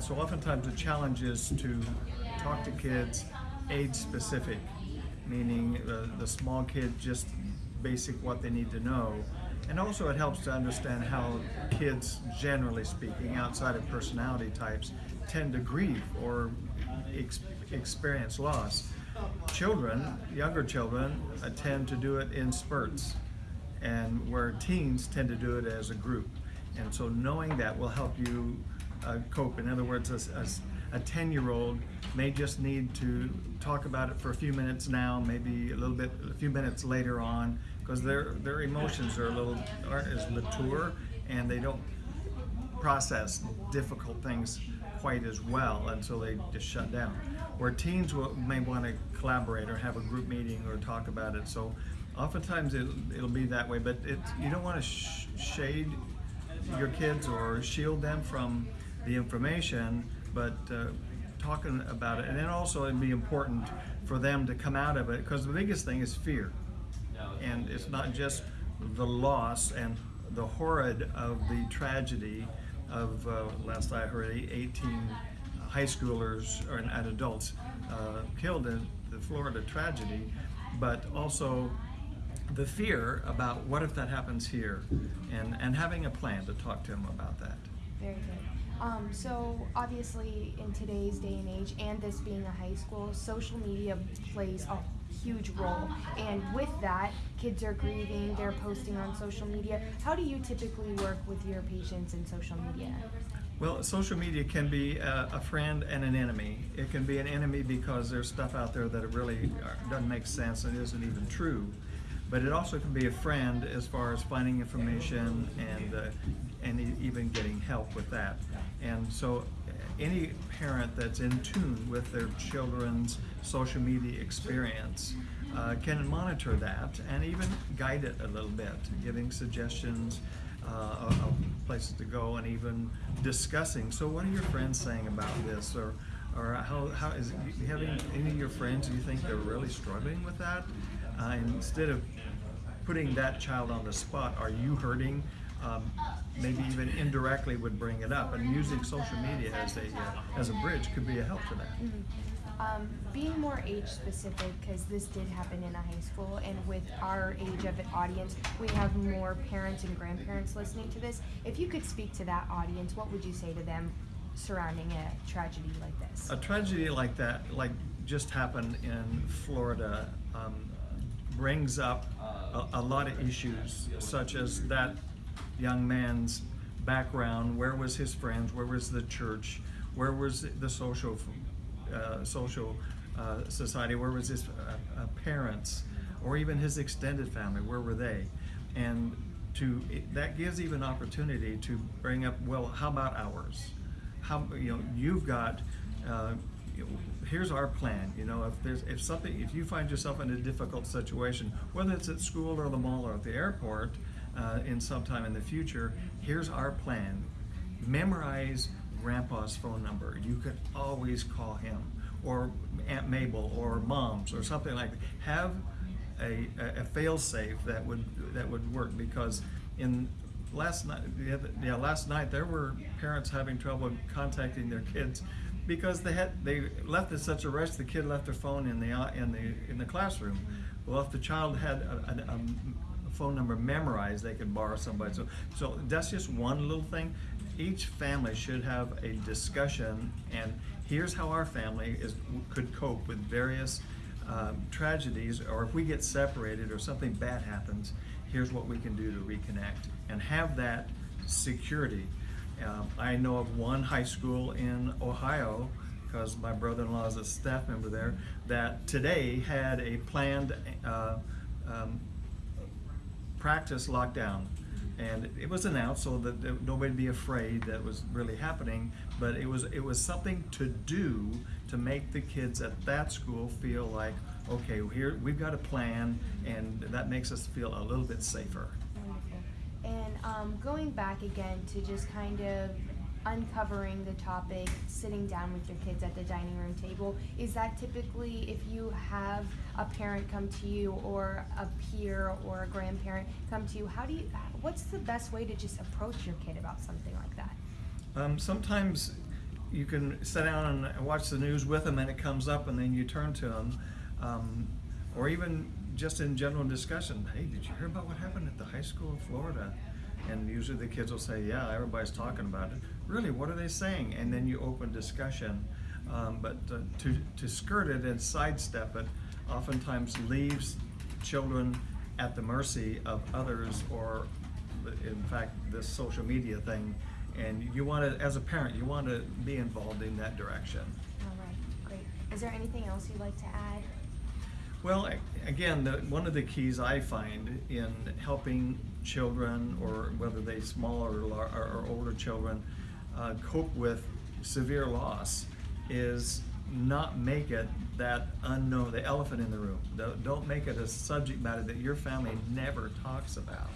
and so oftentimes the challenge is to talk to kids age specific, meaning uh, the small kid just basic what they need to know. And also it helps to understand how kids, generally speaking, outside of personality types, tend to grieve or ex experience loss. Children, younger children, uh, tend to do it in spurts, and where teens tend to do it as a group. And so knowing that will help you uh, cope. In other words, a 10-year-old may just need to talk about it for a few minutes now, maybe a little bit, a few minutes later on, because their their emotions are a little aren't as mature, and they don't process difficult things quite as well until they just shut down. Where teens will, may want to collaborate or have a group meeting or talk about it. So oftentimes it'll, it'll be that way, but it, you don't want to sh shade your kids or shield them from the information, but uh, talking about it. And then also it'd be important for them to come out of it because the biggest thing is fear. And it's not just the loss and the horrid of the tragedy of, uh, last I heard, 18 high schoolers or, and adults uh, killed in the Florida tragedy, but also the fear about what if that happens here and, and having a plan to talk to them about that. Very good. Um, so obviously in today's day and age and this being a high school, social media plays a huge role. And with that, kids are grieving, they're posting on social media. How do you typically work with your patients in social media? Well, social media can be a, a, friend and an enemy. It can be an enemy because there's stuff out there that really doesn't make sense and isn't even true. But it also can be a friend as far as finding information and uh, and even getting help with that. And so any parent that's in tune with their children's social media experience uh, can monitor that and even guide it a little bit, giving suggestions uh, of places to go and even discussing. So what are your friends saying about this? Or, or how, how is you having any of your friends, do you think they're really struggling with that? Uh, instead of putting that child on the spot, are you hurting um, maybe even indirectly would bring it up. And using social media as a uh, as a bridge could be a help to that. Mm -hmm. Um, being more age specific, because this did happen in a high school, and with our age of an audience, we have more parents and grandparents listening to this. If you could speak to that audience, what would you say to them surrounding a tragedy like this? A tragedy like that, like just happened in Florida, um, brings up a, a lot of issues, such as that young man's background, where was his friends, where was the church, where was the social uh, social uh, society, where was his uh, uh parents, or even his extended family, where were they? And to that gives even opportunity to bring up, well, how about ours? How you know you've got. Uh, here's our plan. You know, if there's if something, if you find yourself in a difficult situation, whether it's at school or the mall or at the airport, uh, in some time in the future, here's our plan. Memorize grandpa's phone number. You could always call him or Aunt Mabel or mom's or something like that. Have a, a, fail-safe that would that would work because in last night yeah last night there were parents having trouble contacting their kids because they had they left in such a rush the kid left their phone in the in the in the classroom well if the child had a, a phone number memorized, they could borrow somebody. So, so that's just one little thing. Each family should have a discussion, and here's how our family is could cope with various um, tragedies, or if we get separated or something bad happens, here's what we can do to reconnect and have that security. Um, I know of one high school in Ohio because my brother-in-law is a staff member there, that today had a planned uh, um, practice lockdown. And it was announced so that nobody be afraid that was really happening, but it was it was something to do to make the kids at that school feel like, okay, here we've got a plan, and that makes us feel a little bit safer. And um, going back again to just kind of uncovering the topic, sitting down with your kids at the dining room table, is that typically if you have a parent come to you or a peer or a grandparent come to you, how do you, what's the best way to just approach your kid about something like that? Um, sometimes you can sit down and watch the news with them and it comes up and then you turn to them. Um, or even just in general discussion, hey, did you hear about what happened at the high school in Florida? And usually the kids will say, yeah, everybody's talking about it. Really, what are they saying? And then you open discussion. Um, but uh, to, to skirt it and sidestep it oftentimes leaves children at the mercy of others or in fact this social media thing and you want to as a parent you want to be involved in that direction All right, great. Is there anything else you'd like to add? well again the, one of the keys i find in helping children or whether they small or, or, or older children uh, cope with severe loss is not make it that unknown the elephant in the room don't, make it a subject matter that your family never talks about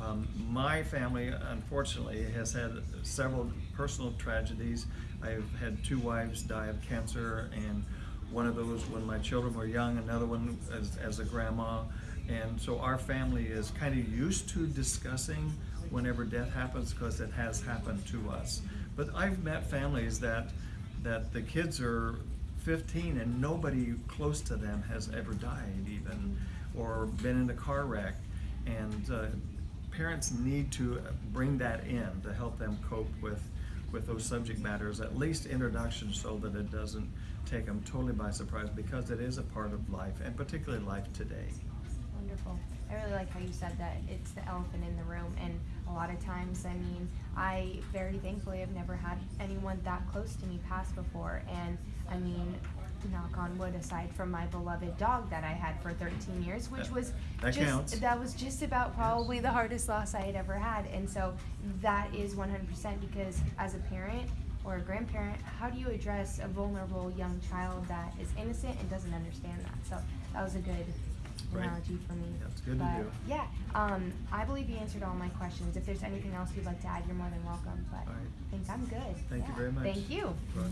Um, my family, unfortunately, has had several personal tragedies. I've had two wives die of cancer, and one of those when my children were young, another one as, as a grandma. And so our family is kind of used to discussing whenever death happens because it has happened to us. But I've met families that that the kids are 15 and nobody close to them has ever died even or been in a car wreck and uh, parents need to bring that in to help them cope with with those subject matters at least introduction so that it doesn't take them totally by surprise because it is a part of life and particularly life today Wonderful. I really like how you said that it's the elephant in the room, and a lot of times, I mean, I very thankfully have never had anyone that close to me pass before, and I mean, knock on wood, aside from my beloved dog that I had for 13 years, which was that just counts. that was just about probably the hardest loss I had ever had, and so that is 100% because as a parent or a grandparent, how do you address a vulnerable young child that is innocent and doesn't understand that? So that was a good Right. analogy for me. That's good to But, do. Yeah, um, I believe you answered all my questions. If there's anything else you'd like to add, you're more than welcome, but right. I think I'm good. Thank you very much. Thank you. Yeah.